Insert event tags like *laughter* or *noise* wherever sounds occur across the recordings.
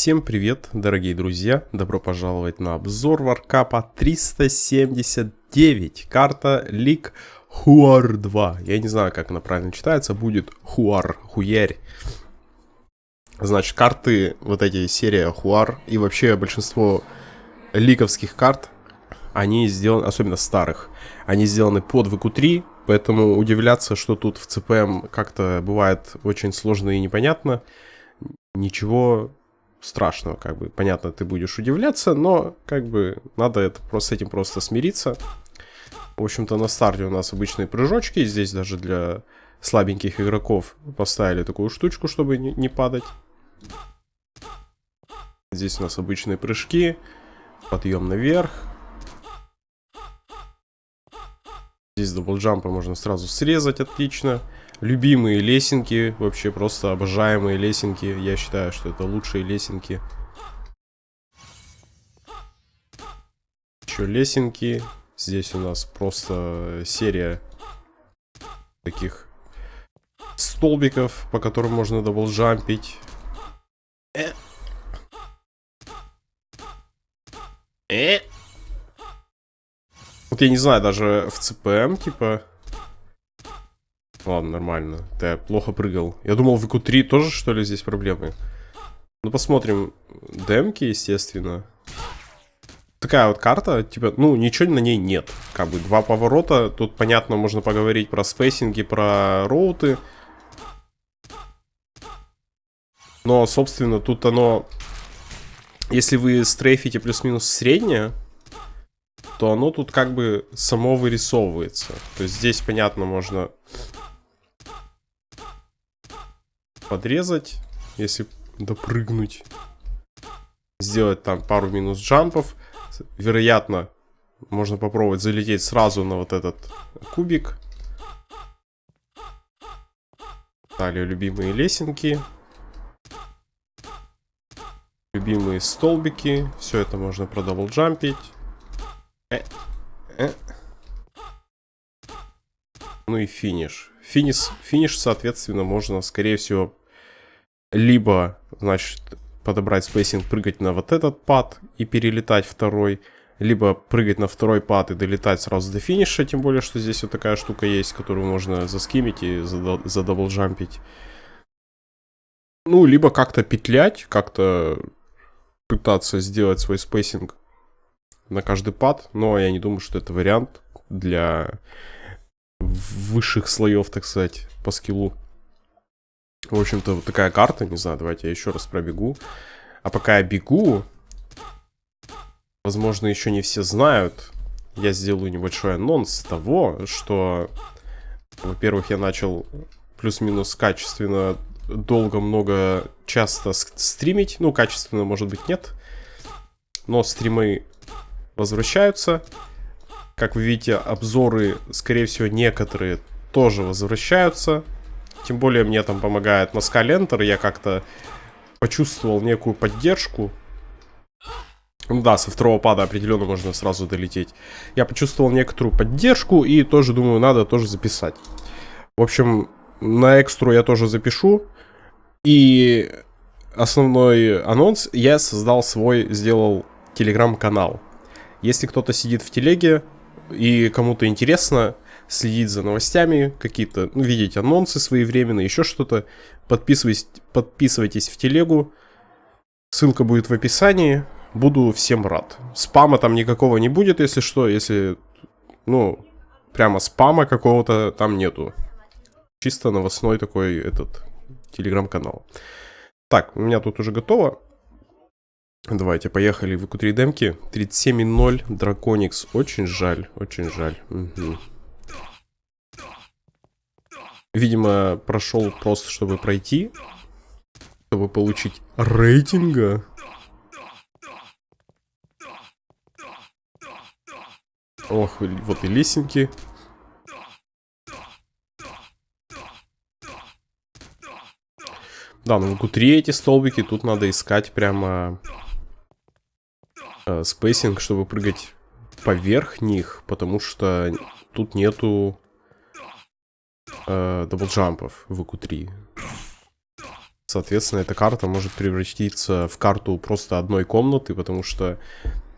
Всем привет, дорогие друзья! Добро пожаловать на обзор Варкапа 379. Карта Лик Хуар 2. Я не знаю, как она правильно читается. Будет Хуар, Хуярь. Значит, карты, вот эти серия Хуар и вообще большинство ликовских карт, они сделаны, особенно старых, они сделаны под ВК-3, поэтому удивляться, что тут в ЦПМ как-то бывает очень сложно и непонятно, ничего страшного, как бы, понятно, ты будешь удивляться, но, как бы, надо это просто с этим просто смириться. В общем-то, на старте у нас обычные прыжочки, здесь даже для слабеньких игроков поставили такую штучку, чтобы не, не падать. Здесь у нас обычные прыжки, подъем наверх. Здесь даблджампа можно сразу срезать, отлично. Любимые лесенки, вообще просто обожаемые лесенки. Я считаю, что это лучшие лесенки. Еще лесенки. Здесь у нас просто серия таких столбиков, по которым можно даблджампить. Э. Э. Вот я не знаю, даже в ЦПМ, типа, Ладно, нормально. Ты плохо прыгал. Я думал, в ИКУ-3 тоже, что ли, здесь проблемы. Ну, посмотрим. Демки, естественно. Такая вот карта, типа, ну, ничего на ней нет. Как бы два поворота. Тут, понятно, можно поговорить про спейсинги, про роуты. Но, собственно, тут оно... Если вы стрейфите плюс-минус среднее, то оно тут как бы само вырисовывается. То есть здесь, понятно, можно подрезать, если допрыгнуть. Сделать там пару минус джампов. Вероятно, можно попробовать залететь сразу на вот этот кубик. Далее любимые лесенки. Любимые столбики. Все это можно продаблджампить. Э, э. Ну и финиш. Финиш, финиш, соответственно, можно, скорее всего, либо, значит, подобрать spacing, прыгать на вот этот pad и перелетать второй, либо прыгать на второй pad и долетать сразу до финиша, тем более, что здесь вот такая штука есть, которую можно заскимить и задаблджампить. Ну, либо как-то петлять, как-то пытаться сделать свой spacing на каждый pad, но я не думаю, что это вариант для высших слоев, так сказать, по скиллу. В общем-то, вот такая карта, не знаю, давайте я еще раз пробегу. А пока я бегу, возможно, еще не все знают, я сделаю небольшой анонс того, что, во-первых, я начал плюс-минус качественно, долго, много, часто стримить. Ну, качественно, может быть, нет. Но стримы возвращаются. Как вы видите, обзоры, скорее всего, некоторые тоже возвращаются. Тем более мне там помогает Москаль Enter. Я как-то почувствовал некую поддержку. Ну да, со второго пада определенно можно сразу долететь. Я почувствовал некоторую поддержку и тоже думаю, надо тоже записать. В общем, на экстру я тоже запишу. И основной анонс, я создал свой, сделал телеграм-канал. Если кто-то сидит в телеге, и кому-то интересно следить за новостями, какие-то, ну, видеть анонсы своевременно, еще что-то, подписывайтесь, подписывайтесь в телегу, ссылка будет в описании, буду всем рад. Спама там никакого не будет, если что, если, ну, прямо спама какого-то там нету. Чисто новостной такой этот телеграм-канал. Так, у меня тут уже готово. Давайте, поехали в q 3 демки. 37.0, Драконикс. Очень жаль, очень жаль. Угу. Видимо, прошел просто, чтобы пройти. Чтобы получить рейтинга. Ох, вот и лесенки. Да, ну в Q3 эти столбики, тут надо искать прямо э, spacing, чтобы прыгать поверх них, потому что тут нету э, даблджампов в Q3 Соответственно, эта карта может превратиться в карту просто одной комнаты, потому что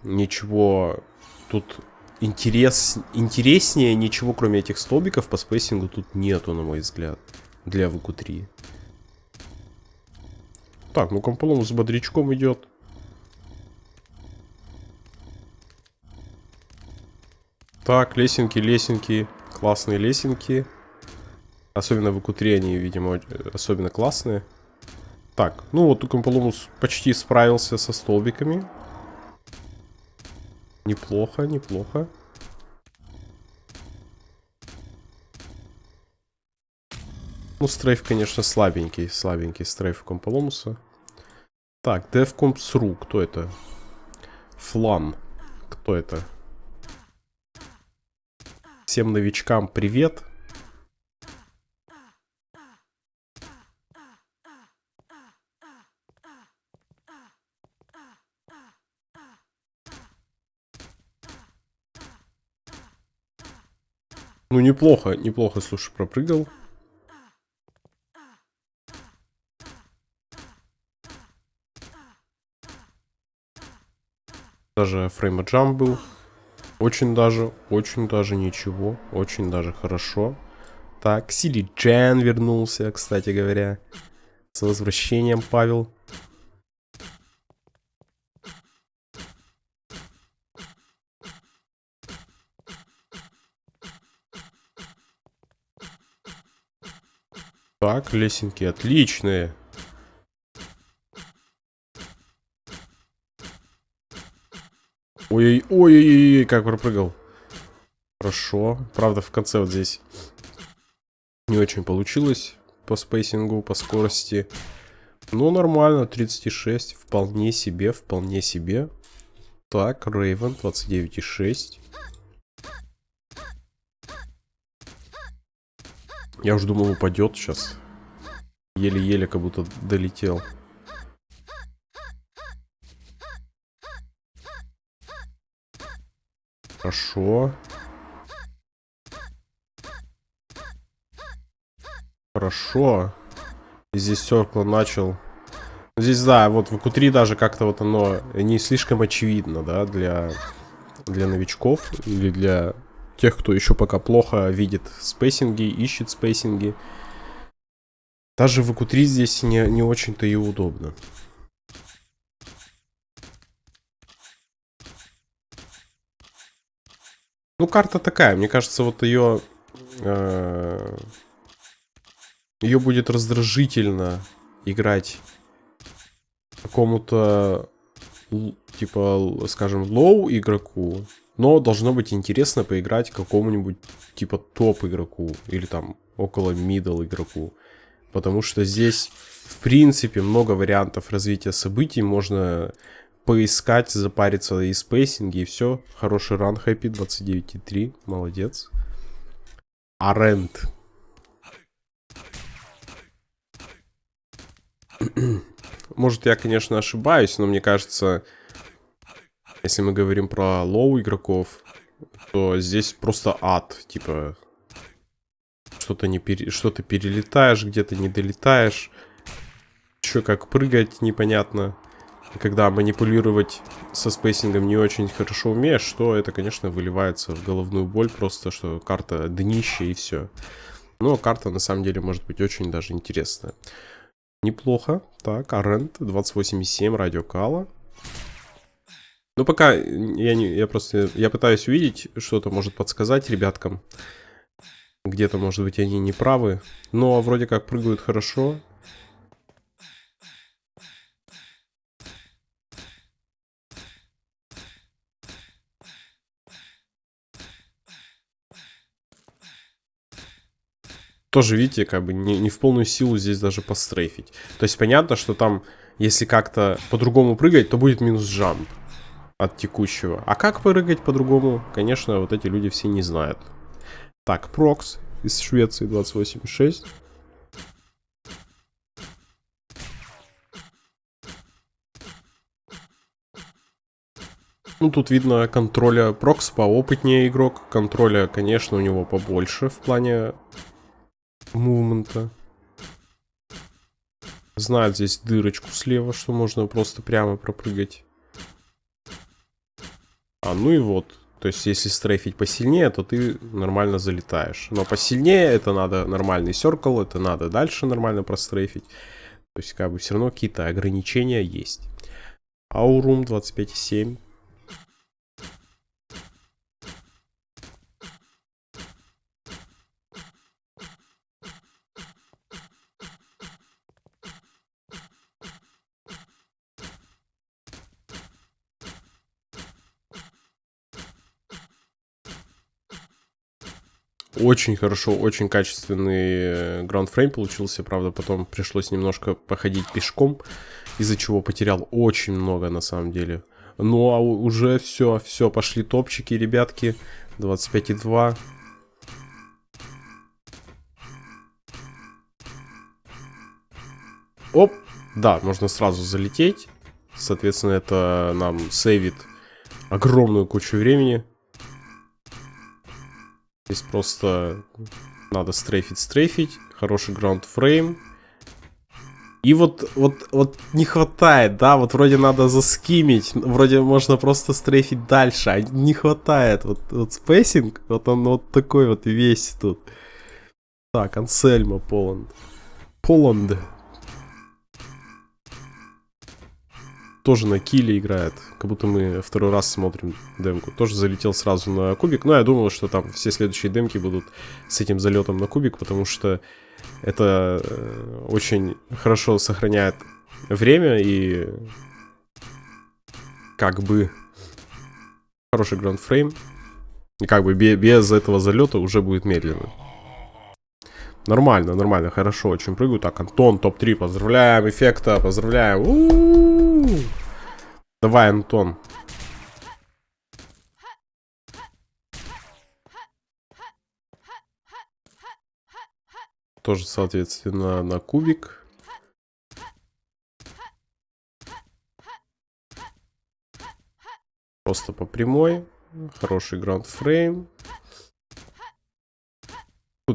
ничего тут интерес, интереснее, ничего кроме этих столбиков по спейсингу тут нету, на мой взгляд, для VQ3. Так, ну Комполом с бодрячком идет. Так, лесенки, лесенки, классные лесенки. Особенно в ИКУ-3 они, видимо, особенно классные. Так, ну вот Укомполомус почти справился со столбиками. Неплохо, неплохо. Ну, стрейф, конечно, слабенький. Слабенький стрейф Комполомуса. Так, DevCompsRu. Кто это? Флан. Кто это? Всем новичкам привет. Ну, неплохо, неплохо, слушай, пропрыгал. Даже фрейма джамп был. Очень даже, очень даже ничего. Очень даже хорошо. Так, Сили Джен вернулся, кстати говоря. С возвращением, Павел. Так, лесенки отличные. Ой-ой-ой, как пропрыгал. Хорошо. Правда, в конце вот здесь не очень получилось по спейсингу, по скорости. Ну, нормально, 36. Вполне себе, вполне себе. Так, Рейвен, 29,6. Я уже думал, упадет сейчас. Еле-еле как будто долетел. Хорошо. Хорошо. Здесь Серкла начал. Здесь, да, вот в q даже как-то вот оно не слишком очевидно, да, для, для новичков или для тех, кто еще пока плохо видит спейсинги, ищет спейсинги. Даже в q здесь не, не очень-то и удобно. Ну, карта такая. Мне кажется, вот ее... Э, ее будет раздражительно играть какому-то, типа, скажем, low игроку. Но должно быть интересно поиграть какому-нибудь, типа, топ игроку. Или там около middle игроку. Потому что здесь, в принципе, много вариантов развития событий. Можно поискать, запариться и спейсинги, и все. Хороший run, хэппи, 29,3, молодец. Арент. *clears throat* Может, я, конечно, ошибаюсь, но мне кажется, если мы говорим про low игроков, то здесь просто ад, типа, что-то не пере... что-то перелетаешь, где-то не долетаешь, что как прыгать непонятно когда манипулировать со спейсингом не очень хорошо умеешь, что это, конечно, выливается в головную боль, просто что карта днище и все. Но карта, на самом деле, может быть очень даже интересная. Неплохо. Так, Арент, 28,7, радиокала. Ну, пока я, не, я просто, я пытаюсь увидеть, что-то может подсказать ребяткам. Где-то, может быть, они не правы. Но вроде как прыгают хорошо. Тоже, видите, как бы не, не в полную силу здесь даже пострейфить. То есть понятно, что там, если как-то по-другому прыгать, то будет минус джамп от текущего. А как прыгать по-другому, конечно, вот эти люди все не знают. Так, Прокс из Швеции 28.6. Ну, тут видно контроля Прокс поопытнее игрок. Контроля, конечно, у него побольше в плане мувмента. знают здесь дырочку слева, что можно просто прямо пропрыгать. А, ну и вот. То есть, если стрейфить посильнее, то ты нормально залетаешь. Но посильнее это надо нормальный серкл, это надо дальше нормально прострейфить. То есть, как бы все равно какие-то ограничения есть. Аурум 25,7. Очень хорошо, очень качественный граундфрейм получился. Правда, потом пришлось немножко походить пешком, из-за чего потерял очень много на самом деле. Ну, а уже все, все, пошли топчики, ребятки. 25,2. Оп! Да, можно сразу залететь. Соответственно, это нам сейвит огромную кучу времени. Здесь просто надо стрейфить, стрейфить. Хороший ground frame. И вот, вот, вот не хватает, да, вот вроде надо заскимить, вроде можно просто стрейфить дальше, а не хватает. Вот, вот spacing, вот он вот такой вот весь тут. Так, Ансельма Poland. Poland. Тоже на киле играет. Как будто мы второй раз смотрим демку. Тоже залетел сразу на кубик. Но я думал, что там все следующие демки будут с этим залетом на кубик, потому что это э, очень хорошо сохраняет время и как бы хороший граундфрейм. И как бы без этого залета уже будет медленно. Нормально, нормально, хорошо, очень прыгаю. Так, Антон, топ-3, поздравляем, эффекта, поздравляем. У -у -у. Давай, Антон. Тоже, соответственно, на кубик. Просто по прямой. Хороший граунд-фрейм.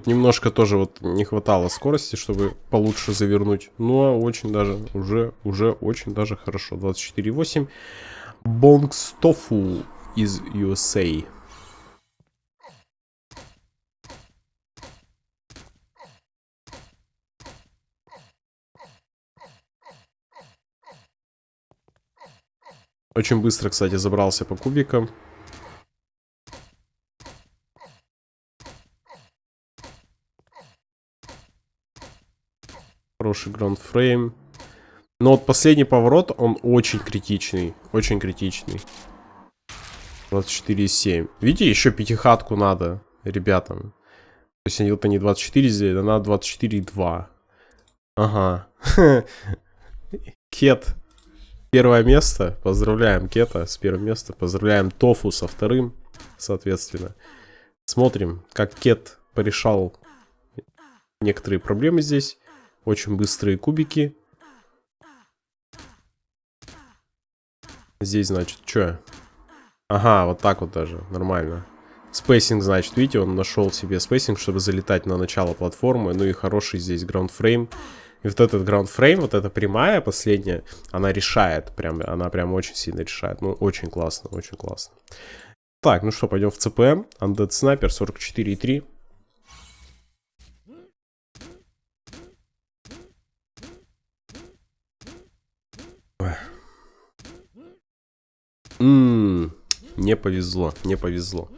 Немножко тоже вот не хватало скорости, чтобы получше завернуть. Но очень даже, уже, уже очень даже хорошо. 24.8. Бонкс Тофу из USA. Очень быстро, кстати, забрался по кубикам. Хороший граундфрейм. Но вот последний поворот, он очень критичный. Очень критичный. 24,7. Видите, еще пятихатку надо ребятам. То есть это не 24 сделать, а надо 24,2. Ага. *laughs* Кет. Первое место. Поздравляем Кета с первым местом. Поздравляем Тофу со вторым, соответственно. Смотрим, как Кет порешал некоторые проблемы здесь. Очень быстрые кубики. Здесь, значит, что? Ага, вот так вот даже, нормально. Spacing, значит, видите, он нашел себе spacing, чтобы залетать на начало платформы. Ну и хороший здесь ground frame. И вот этот ground frame, вот эта прямая последняя, она решает. Прям, она прям очень сильно решает. Ну, очень классно, очень классно. Так, ну что, пойдем в CPM. Undead Sniper 44,3. Не повезло, не повезло.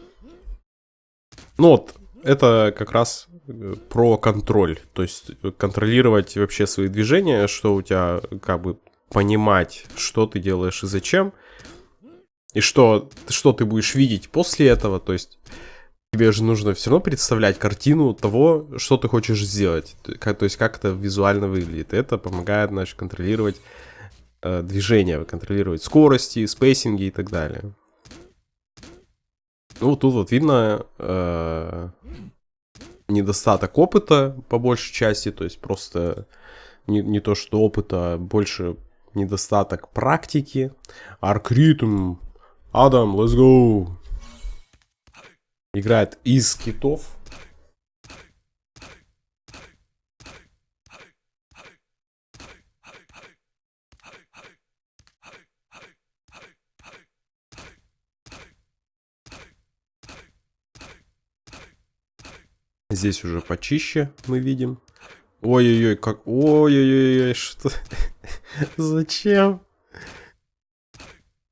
Ну вот, это как раз э, про контроль. То есть контролировать вообще свои движения, что у тебя, как бы, понимать, что ты делаешь и зачем. И что, что ты будешь видеть после этого. То есть тебе же нужно все равно представлять картину того, что ты хочешь сделать. То есть как это визуально выглядит. Это помогает, значит, контролировать э, движения, контролировать скорости, спейсинги и так далее. Ну, тут вот видно э, недостаток опыта по большей части, то есть просто не, не то, что опыта, а больше недостаток практики. Аркритм, Адам, let's go. Играет из китов. Здесь уже почище мы видим. Ой-ой-ой, как... Ой-ой-ой, что... *laughs* Зачем?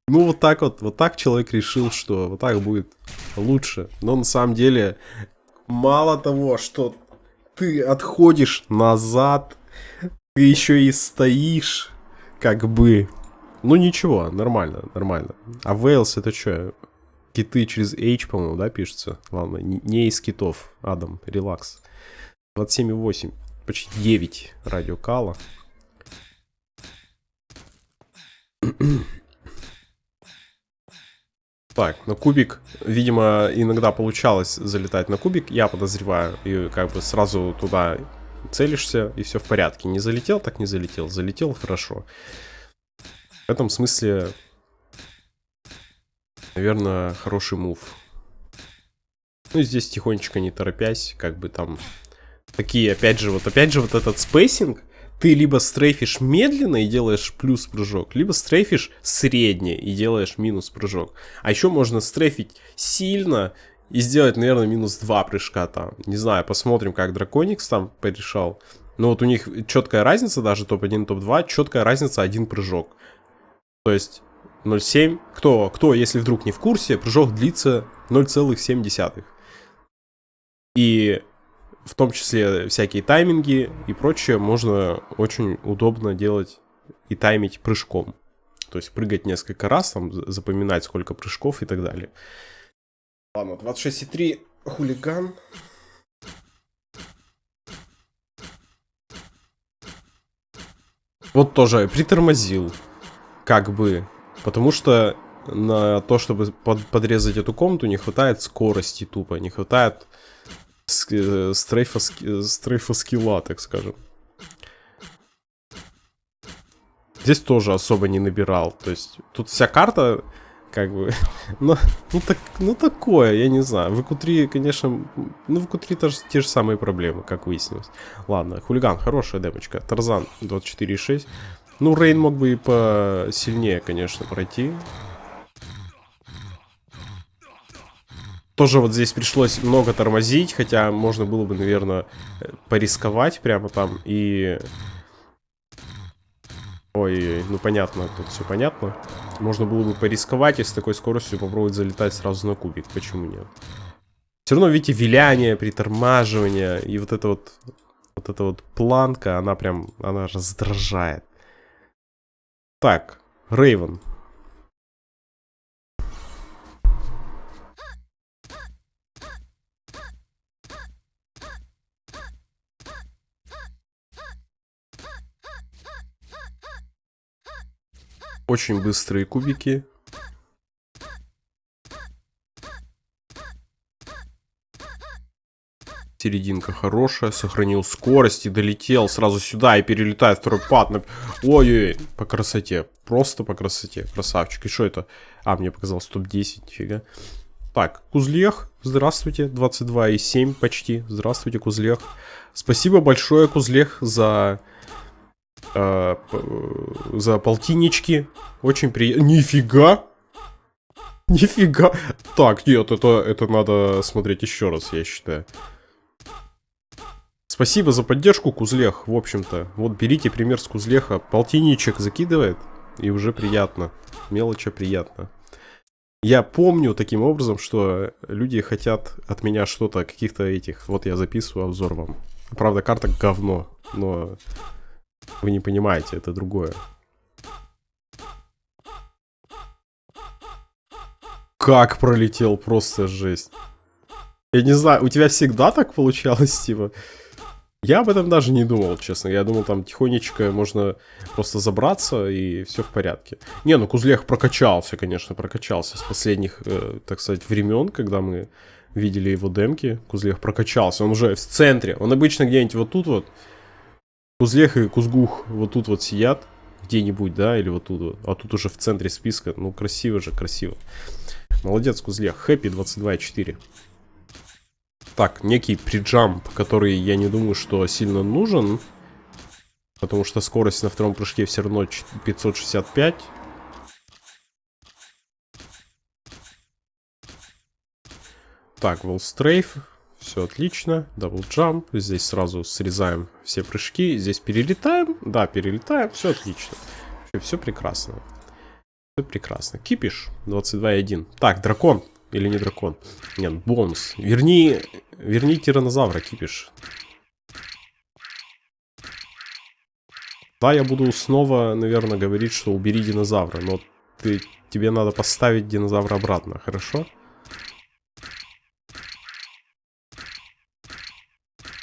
Ну, вот так вот, вот так человек решил, что вот так будет лучше. Но на самом деле, мало того, что ты отходишь назад, ты еще и стоишь, как бы. Ну, ничего, нормально, нормально. А Вейлс это что? Киты через H, по-моему, да, пишется? Ладно, не из китов. Адам, релакс. 27,8. Почти 9 радиокала. Так, на кубик, видимо, иногда получалось залетать на кубик, я подозреваю, и как бы сразу туда целишься, и все в порядке. Не залетел, так не залетел, залетел, хорошо. В этом смысле, наверное, хороший move. Ну и здесь тихонечко, не торопясь, как бы там такие, опять же, вот опять же вот этот spacing, ты либо стрейфишь медленно и делаешь плюс прыжок, либо стрейфишь средне и делаешь минус прыжок. А еще можно стрейфить сильно и сделать, наверное, минус два прыжка там. Не знаю, посмотрим, как Драконикс там порешал. Но вот у них четкая разница, даже топ-1, топ-2, четкая разница один прыжок. То есть 0,7. Кто, кто, если вдруг не в курсе, прыжок длится 0,7. И в том числе всякие тайминги и прочее, можно очень удобно делать и таймить прыжком. То есть прыгать несколько раз, там, запоминать сколько прыжков и так далее. Ладно, 26,3 хулиган. Вот тоже притормозил, как бы, потому что на то, чтобы под, подрезать эту комнату, не хватает скорости тупо, не хватает Э, стрейфа, стрейфа скилла, так скажем. Здесь тоже особо не набирал. То есть тут вся карта, как бы, *laughs* ну, ну, так, ну такое, я не знаю. В q конечно, ну в q тоже те же самые проблемы, как выяснилось. Ладно, хулиган, хорошая демочка. Тарзан 24,6. Ну, Рейн мог бы и посильнее, конечно, пройти. Тоже вот здесь пришлось много тормозить, хотя можно было бы, наверное, порисковать прямо там и... Ой, ну понятно, тут все понятно. Можно было бы порисковать и с такой скоростью попробовать залетать сразу на кубик. Почему нет? Все равно, видите, виляние, притормаживание и вот это вот... Вот эта вот планка, она прям, она раздражает. Так, Рейвен. Очень быстрые кубики. Серединка хорошая, сохранил скорость и долетел сразу сюда и перелетает второй пад. На... Ой-ой-ой, по красоте, просто по красоте, красавчик. И что это? А, мне показалось топ-10, нифига. Так, Кузлех, здравствуйте, 22,7 почти, здравствуйте, Кузлех. Спасибо большое, Кузлех, за э, за полтиннички. Очень приятно. Нифига! Нифига! Так, нет, это, это надо смотреть еще раз, я считаю. Спасибо за поддержку, Кузлех, в общем-то. Вот берите пример с Кузлеха. Полтинничек закидывает, и уже приятно. Мелочи приятно. Я помню таким образом, что люди хотят от меня что-то, каких-то этих... Вот я записываю обзор вам. Правда, карта говно, но вы не понимаете, это другое. Как пролетел, просто жесть. Я не знаю, у тебя всегда так получалось, типа? Я об этом даже не думал, честно. Я думал, там тихонечко можно просто забраться и все в порядке. Не, ну Кузлех прокачался, конечно, прокачался с последних, э, так сказать, времен, когда мы видели его демки. Кузлех прокачался, он уже в центре. Он обычно где-нибудь вот тут вот Кузлех и Кузгух вот тут вот сидят где-нибудь, да, или вот тут вот. А тут уже в центре списка. Ну, красиво же, красиво. Молодец, Кузлех. Хэппи 22.4. Так, некий приджамп, который я не думаю, что сильно нужен. Потому что скорость на втором прыжке все равно 565. Так, Wall strafe. Все отлично. Double jump. Здесь сразу срезаем все прыжки. Здесь перелетаем. Да, перелетаем. Все отлично. Все прекрасно. Все прекрасно. Кипиш 22.1. Так, дракон. Или не дракон? Нет, бонус. Верни, верни тиранозавра, кипиш. Да, я буду снова, наверное, говорить, что убери динозавра. Но ты, тебе надо поставить динозавра обратно, хорошо?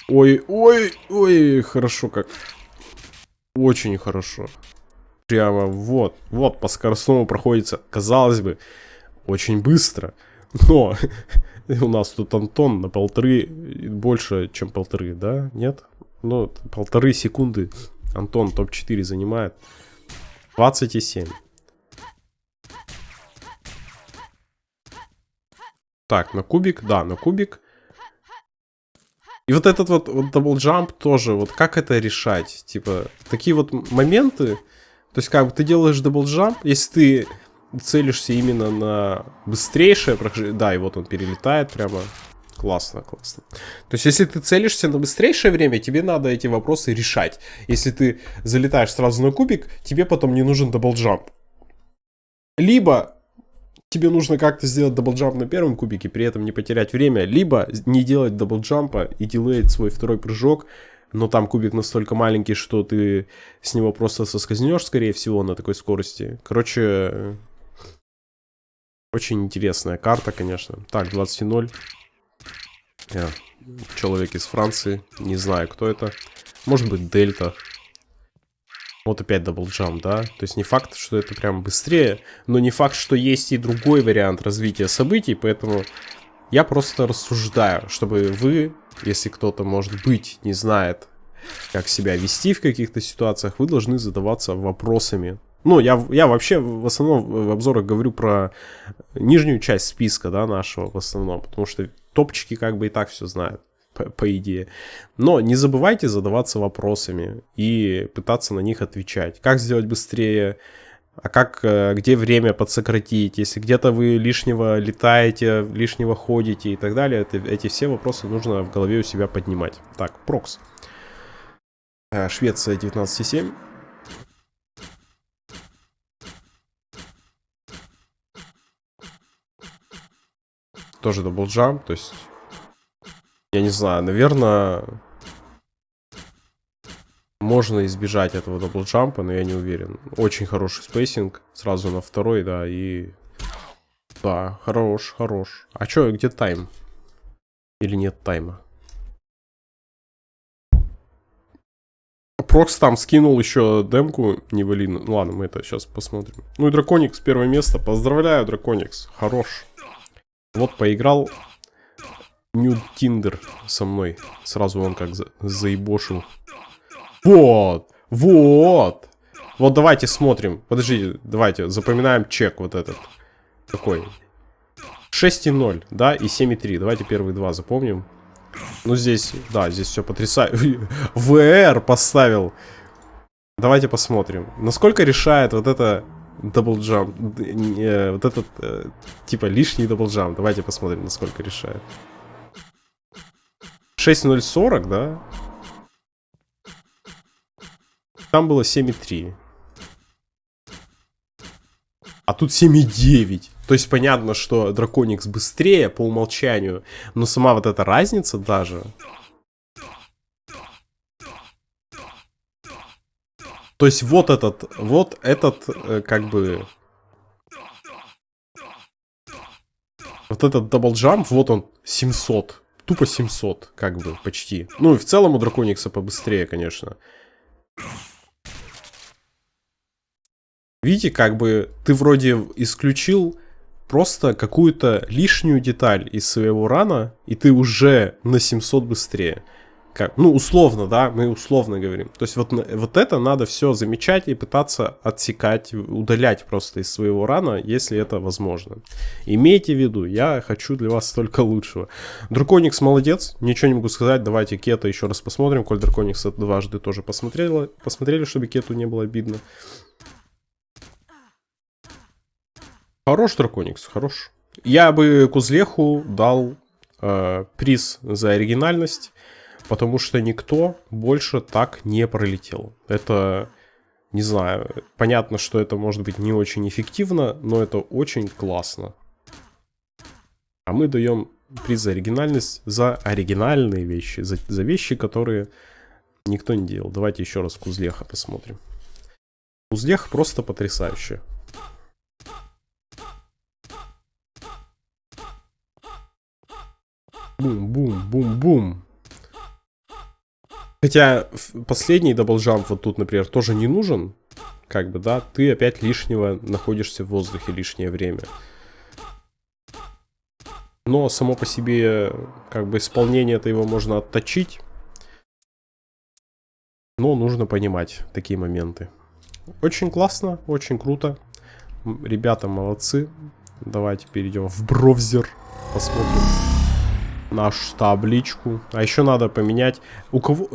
Ой, ой, ой, хорошо как. Очень хорошо. Прямо вот, вот по скоростному проходится, казалось бы, очень быстро. Но *laughs* у нас тут Антон на полторы, больше, чем полторы, да? Нет? Ну, полторы секунды Антон топ-4 занимает. 27. Так, на кубик, да, на кубик. И вот этот вот, вот double тоже, вот как это решать? Типа, такие вот моменты, то есть как бы ты делаешь double jump, если ты целишься именно на быстрейшее прохождение. Да, и вот он перелетает прямо. Классно, классно. То есть, если ты целишься на быстрейшее время, тебе надо эти вопросы решать. Если ты залетаешь сразу на кубик, тебе потом не нужен double jump. Либо тебе нужно как-то сделать даблджамп на первом кубике, при этом не потерять время, либо не делать даблджампа и делать свой второй прыжок, но там кубик настолько маленький, что ты с него просто соскользнешь, скорее всего, на такой скорости. Короче, очень интересная карта, конечно. Так, 20.0. Yeah. Человек из Франции. Не знаю, кто это. Может быть, Дельта. Вот опять даблджам, да? То есть не факт, что это прям быстрее, но не факт, что есть и другой вариант развития событий, поэтому я просто рассуждаю, чтобы вы, если кто-то, может быть, не знает, как себя вести в каких-то ситуациях, вы должны задаваться вопросами ну, я, я вообще в основном в обзорах говорю про нижнюю часть списка, да, нашего в основном, потому что топчики как бы и так все знают, по, по идее. Но не забывайте задаваться вопросами и пытаться на них отвечать. Как сделать быстрее, а как, э, где время подсократить, если где-то вы лишнего летаете, лишнего ходите и так далее, это, эти все вопросы нужно в голове у себя поднимать. Так, прокс. Э, Швеция 19,7. Тоже double jump, то есть, я не знаю, наверное, можно избежать этого даблджампа, но я не уверен. Очень хороший spacing, сразу на второй, да, и... Да, хорош, хорош. А чё, где time? Или нет тайма? Прокс там скинул еще демку Невелин. Ну ладно, мы это сейчас посмотрим. Ну и Драконикс первое место. Поздравляю, Драконикс. Хорош. Вот поиграл Нюд Тиндер со мной. Сразу он как за заебошил. Вот! Вот! Вот давайте смотрим. Подождите, давайте запоминаем чек вот этот. Какой? 6,0, да, и 7,3. Давайте первые два запомним. Ну, здесь, да, здесь все потрясающе. WR поставил. Давайте посмотрим. Насколько решает вот это Double jump. Вот этот, э, типа, лишний double jump. Давайте посмотрим, насколько решает. 6.040, да? Там было 7.3. А тут 7.9. То есть понятно, что Драконикс быстрее по умолчанию. Но сама вот эта разница даже... То есть вот этот, вот этот, э, как бы... Вот этот double jump, вот он, 700. Тупо 700, как бы, почти. Ну и в целом у Драконикса побыстрее, конечно. Видите, как бы ты вроде исключил просто какую-то лишнюю деталь из своего рана, и ты уже на 700 быстрее как, ну, условно, да, мы условно говорим. То есть вот, вот это надо все замечать и пытаться отсекать, удалять просто из своего рана, если это возможно. Имейте в виду, я хочу для вас только лучшего. Драконикс молодец, ничего не могу сказать, давайте Кета еще раз посмотрим, коль Драконикс дважды тоже посмотрела, посмотрели, чтобы Кету не было обидно. Хорош Драконикс, хорош. Я бы Кузлеху дал э, приз за оригинальность, потому что никто больше так не пролетел. Это, не знаю, понятно, что это может быть не очень эффективно, но это очень классно. А мы даем приз за оригинальность за оригинальные вещи, за, за вещи, которые никто не делал. Давайте еще раз Кузлеха посмотрим. Кузлех просто потрясающий. Бум-бум-бум-бум. Хотя последний double jump вот тут, например, тоже не нужен. Как бы, да, ты опять лишнего находишься в воздухе лишнее время. Но само по себе, как бы, исполнение это его можно отточить. Но нужно понимать такие моменты. Очень классно, очень круто. Ребята молодцы. Давайте перейдем в браузер. Посмотрим нашу табличку. А еще надо поменять... У кого...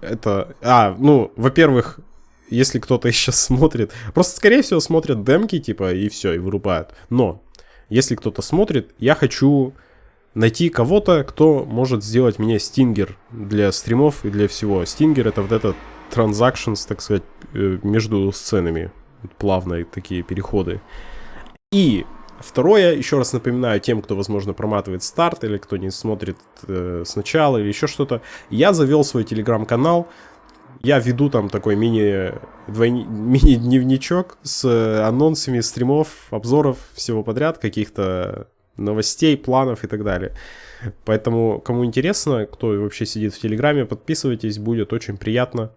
Это... А, ну, во-первых, если кто-то *laughs* сейчас смотрит... Просто, скорее всего, смотрят демки, типа, и все, и вырубают. Но, если кто-то смотрит, я хочу найти кого-то, кто может сделать мне стингер для стримов и для всего. Стингер это вот этот transactions, так сказать, э, между сценами. Плавные такие переходы. И второе, еще раз напоминаю тем, кто, возможно, проматывает старт или кто не смотрит э, сначала или еще что-то. Я завел свой телеграм-канал. Я веду там такой мини, *laughs* мини-дневничок с анонсами стримов, обзоров, всего подряд, каких-то новостей, планов и так далее. Поэтому, кому интересно, кто вообще сидит в Телеграме, подписывайтесь, будет очень приятно.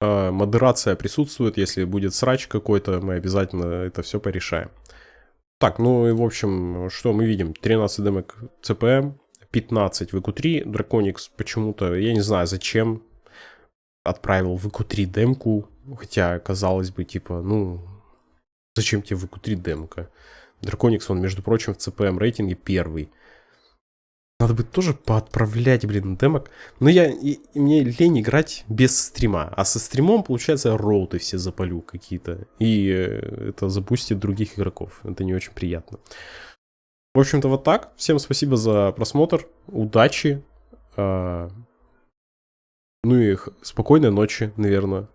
Э, модерация присутствует, если будет срач какой-то, мы обязательно это все порешаем. Так, ну и в общем, что мы видим? 13 демок CPM, 15 в EQ3, Draconix почему-то, я не знаю зачем, отправил в EQ3 демку, хотя, казалось бы, типа, ну, зачем тебе в EQ3 демка? Драконикс, он, между прочим, в CPM рейтинге первый. Надо бы тоже поотправлять, блин, демок. Но я, и, мне лень играть без стрима. А со стримом, получается, роуты все запалю какие-то. И э, это запустит других игроков. Это не очень приятно. В общем-то, вот так. Всем спасибо за просмотр. Удачи. Э, ну и спокойной ночи, наверное.